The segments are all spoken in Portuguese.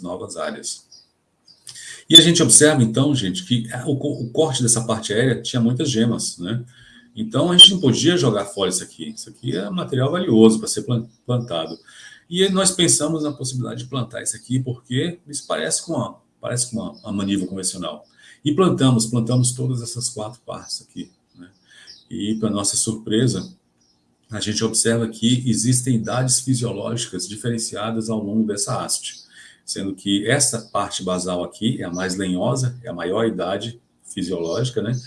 novas áreas. E a gente observa, então, gente, que o, o corte dessa parte aérea tinha muitas gemas, né? Então, a gente não podia jogar fora isso aqui. Isso aqui é material valioso para ser plantado. E nós pensamos na possibilidade de plantar isso aqui, porque isso parece com uma, parece com uma, uma maniva convencional. E plantamos, plantamos todas essas quatro partes aqui. Né? E, para nossa surpresa, a gente observa que existem idades fisiológicas diferenciadas ao longo dessa haste, sendo que essa parte basal aqui é a mais lenhosa, é a maior idade fisiológica, né?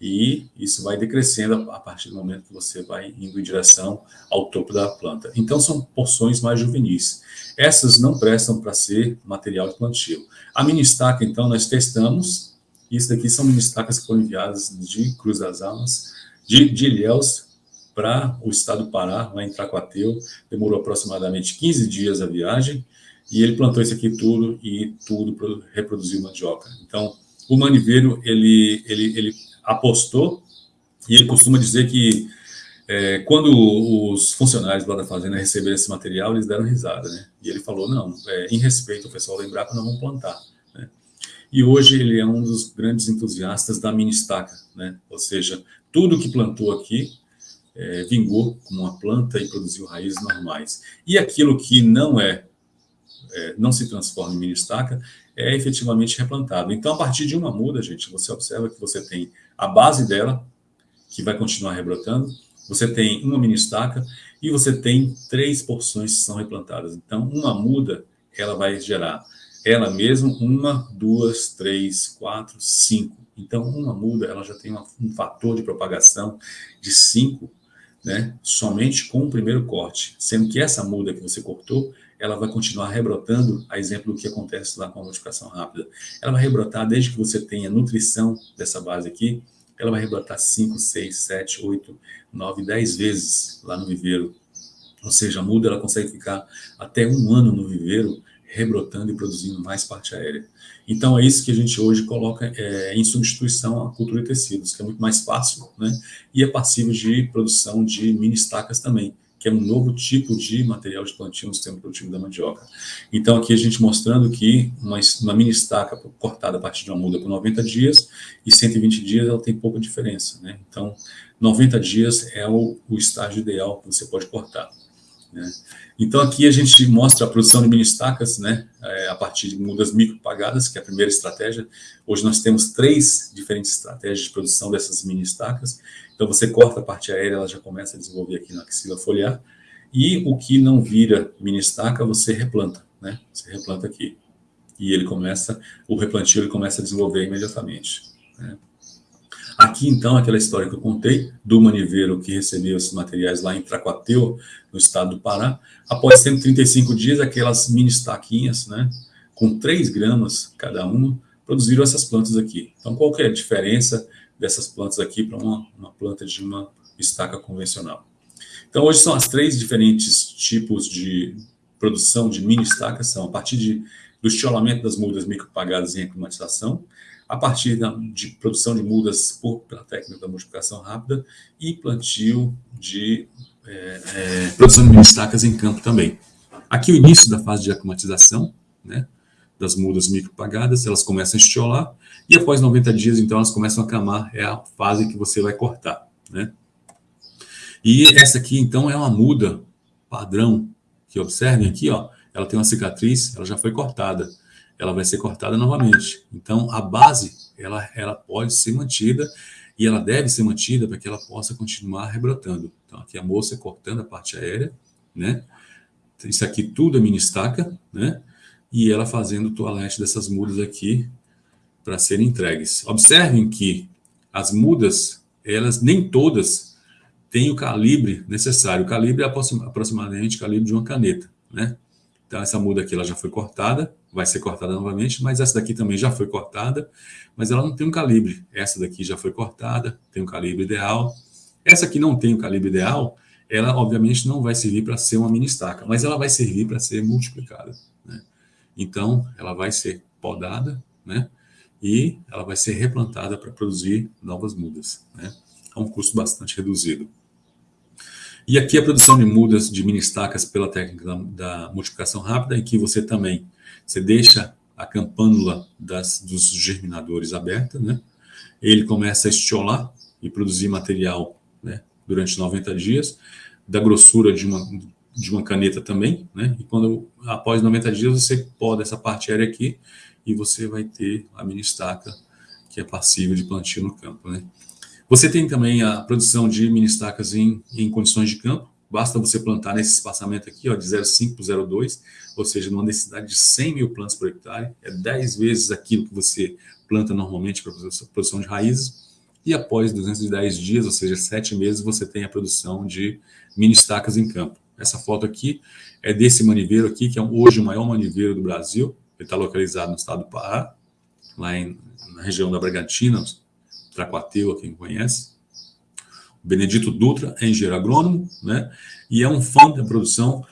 e isso vai decrescendo a partir do momento que você vai indo em direção ao topo da planta. Então, são porções mais juvenis. Essas não prestam para ser material de plantio. A mini estaca, então, nós testamos. Isso daqui são mini estacas que foram enviadas de Cruz das Almas, de, de Ilhéus, para o estado do Pará, lá em Tracuateu. Demorou aproximadamente 15 dias a viagem. E ele plantou isso aqui tudo e tudo reproduziu mandioca. Então, o maniveiro, ele, ele, ele apostou, e ele costuma dizer que é, quando os funcionários lá da fazenda receberam esse material, eles deram risada, né? E ele falou, não, é, em respeito ao pessoal lembrar que nós vamos plantar, né? E hoje ele é um dos grandes entusiastas da mini estaca, né? Ou seja, tudo que plantou aqui é, vingou como uma planta e produziu raízes normais. E aquilo que não é, é não se transforma em mini estaca, é efetivamente replantado. Então, a partir de uma muda, gente, você observa que você tem a base dela, que vai continuar rebrotando, você tem uma mini estaca e você tem três porções que são replantadas. Então, uma muda, ela vai gerar ela mesma uma, duas, três, quatro, cinco. Então, uma muda, ela já tem uma, um fator de propagação de cinco, né, somente com o primeiro corte, sendo que essa muda que você cortou, ela vai continuar rebrotando, a exemplo do que acontece lá com a multiplicação rápida. Ela vai rebrotar desde que você tenha nutrição dessa base aqui, ela vai rebrotar 5, 6, 7, 8, 9, 10 vezes lá no viveiro. Ou seja, a muda ela consegue ficar até um ano no viveiro, rebrotando e produzindo mais parte aérea. Então, é isso que a gente hoje coloca é, em substituição à cultura de tecidos, que é muito mais fácil, né? E é passível de produção de mini estacas também que é um novo tipo de material de plantio no sistema produtivo da mandioca. Então, aqui a gente mostrando que uma, uma mini estaca cortada a partir de uma muda por 90 dias e 120 dias ela tem pouca diferença. Né? Então, 90 dias é o, o estágio ideal que você pode cortar. Né? Então, aqui a gente mostra a produção de mini estacas né, é, a partir de mudas micropagadas, que é a primeira estratégia. Hoje nós temos três diferentes estratégias de produção dessas mini estacas. Então, você corta a parte aérea, ela já começa a desenvolver aqui na axila foliar. E o que não vira mini estaca, você replanta. Né? Você replanta aqui. E ele começa, o replantio ele começa a desenvolver imediatamente. Né? Aqui, então, aquela história que eu contei do maniveiro que recebeu esses materiais lá em Tracuateu, no estado do Pará. Após 135 dias, aquelas mini estaquinhas, né, com 3 gramas cada uma, produziram essas plantas aqui. Então, qual que é a diferença dessas plantas aqui para uma, uma planta de uma estaca convencional? Então, hoje são as três diferentes tipos de produção de mini estacas, são a partir de, do estiolamento das mudas micropagadas em aclimatização, a partir de produção de mudas por, pela técnica da multiplicação rápida e plantio de é, é, produção de estacas em campo também. Aqui o início da fase de aclimatização, né, das mudas micropagadas, elas começam a estiolar e após 90 dias, então, elas começam a camar, é a fase que você vai cortar, né. E essa aqui, então, é uma muda padrão, que observem aqui, ó, ela tem uma cicatriz, ela já foi cortada ela vai ser cortada novamente. Então, a base, ela, ela pode ser mantida e ela deve ser mantida para que ela possa continuar rebrotando. Então, aqui a moça cortando a parte aérea, né? Isso aqui tudo é mini estaca, né? E ela fazendo o toalete dessas mudas aqui para serem entregues. Observem que as mudas, elas nem todas têm o calibre necessário. O calibre é aproximadamente o calibre de uma caneta, né? Então, essa muda aqui ela já foi cortada, vai ser cortada novamente, mas essa daqui também já foi cortada, mas ela não tem um calibre. Essa daqui já foi cortada, tem um calibre ideal. Essa aqui não tem o um calibre ideal, ela obviamente não vai servir para ser uma mini estaca, mas ela vai servir para ser multiplicada. Né? Então, ela vai ser podada, né? E ela vai ser replantada para produzir novas mudas, né? A um custo bastante reduzido. E aqui a produção de mudas de mini estacas pela técnica da, da multiplicação rápida, em que você também Você deixa a campânula das, dos germinadores aberta, né? Ele começa a estiolar e produzir material né, durante 90 dias, da grossura de uma, de uma caneta também, né? E quando após 90 dias você poda essa parte aérea aqui e você vai ter a mini estaca que é passível de plantio no campo, né? Você tem também a produção de mini estacas em, em condições de campo, basta você plantar nesse espaçamento aqui, ó, de 0,5 para 0,2, ou seja, numa densidade de 100 mil plantas por hectare, é 10 vezes aquilo que você planta normalmente para produção de raízes, e após 210 dias, ou seja, 7 meses, você tem a produção de mini estacas em campo. Essa foto aqui é desse maniveiro aqui, que é hoje o maior maniveiro do Brasil, ele está localizado no estado do Pará, lá em, na região da Bragantina, Tracuateu, quem conhece. O Benedito Dutra é engenheiro agrônomo, né? E é um fã da produção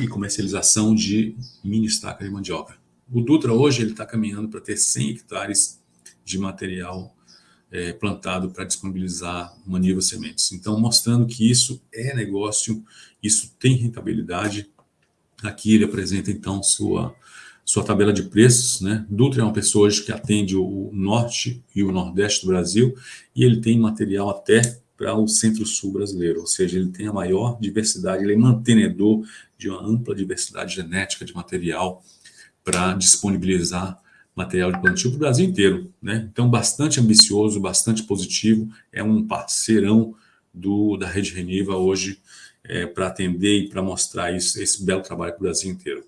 e comercialização de mini estaca de mandioca. O Dutra hoje ele está caminhando para ter 100 hectares de material é, plantado para disponibilizar Maniva Sementes. Então, mostrando que isso é negócio, isso tem rentabilidade. Aqui ele apresenta, então, sua sua tabela de preços, né? Dutra é uma pessoa hoje que atende o norte e o nordeste do Brasil e ele tem material até para o centro-sul brasileiro, ou seja, ele tem a maior diversidade, ele é mantenedor de uma ampla diversidade genética de material para disponibilizar material de plantio para o Brasil inteiro, né? Então, bastante ambicioso, bastante positivo, é um parceirão do, da Rede Reniva hoje é, para atender e para mostrar isso, esse belo trabalho para o Brasil inteiro.